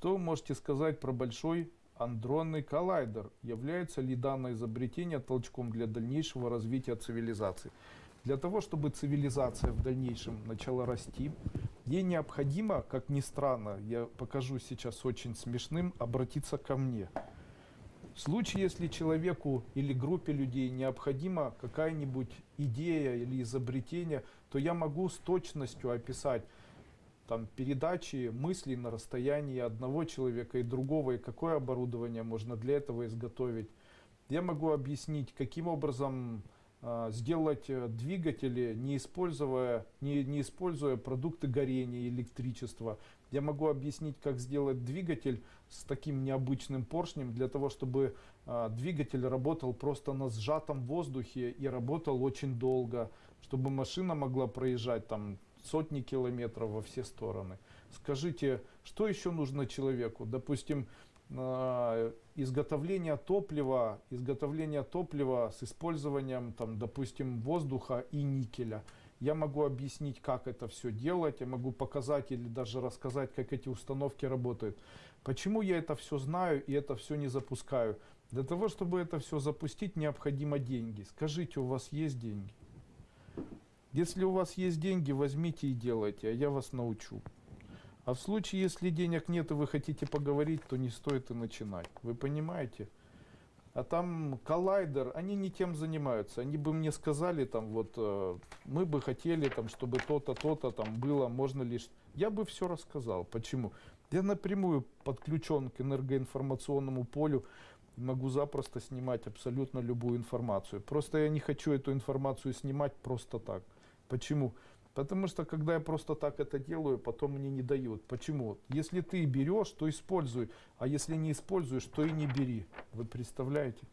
Что вы можете сказать про большой андронный коллайдер? Является ли данное изобретение толчком для дальнейшего развития цивилизации? Для того, чтобы цивилизация в дальнейшем начала расти, ей необходимо, как ни странно, я покажу сейчас очень смешным, обратиться ко мне. В случае, если человеку или группе людей необходима какая-нибудь идея или изобретение, то я могу с точностью описать там, передачи мыслей на расстоянии одного человека и другого, и какое оборудование можно для этого изготовить. Я могу объяснить, каким образом а, сделать э, двигатели, не используя, не, не используя продукты горения, электричества. Я могу объяснить, как сделать двигатель с таким необычным поршнем, для того, чтобы а, двигатель работал просто на сжатом воздухе и работал очень долго, чтобы машина могла проезжать там сотни километров во все стороны. Скажите, что еще нужно человеку? Допустим, э, изготовление топлива, изготовление топлива с использованием, там, допустим, воздуха и никеля. Я могу объяснить, как это все делать, я могу показать или даже рассказать, как эти установки работают. Почему я это все знаю и это все не запускаю? Для того, чтобы это все запустить, необходимо деньги. Скажите, у вас есть деньги? Если у вас есть деньги, возьмите и делайте, а я вас научу. А в случае, если денег нет и вы хотите поговорить, то не стоит и начинать. Вы понимаете? А там коллайдер, они не тем занимаются. Они бы мне сказали, там, вот, э, мы бы хотели, там, чтобы то-то, то-то там было, можно лишь... Я бы все рассказал. Почему? Я напрямую подключен к энергоинформационному полю, могу запросто снимать абсолютно любую информацию. Просто я не хочу эту информацию снимать просто так. Почему? Потому что когда я просто так это делаю, потом мне не дают. Почему? Если ты берешь, то используй, а если не используешь, то и не бери. Вы представляете?